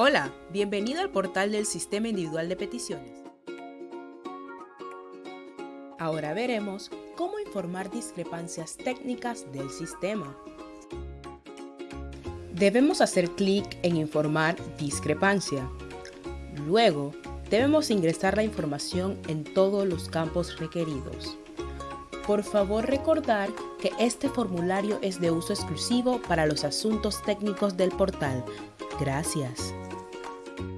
Hola, bienvenido al portal del Sistema Individual de Peticiones. Ahora veremos cómo informar discrepancias técnicas del sistema. Debemos hacer clic en Informar discrepancia. Luego, debemos ingresar la información en todos los campos requeridos. Por favor recordar que este formulario es de uso exclusivo para los asuntos técnicos del portal. Gracias.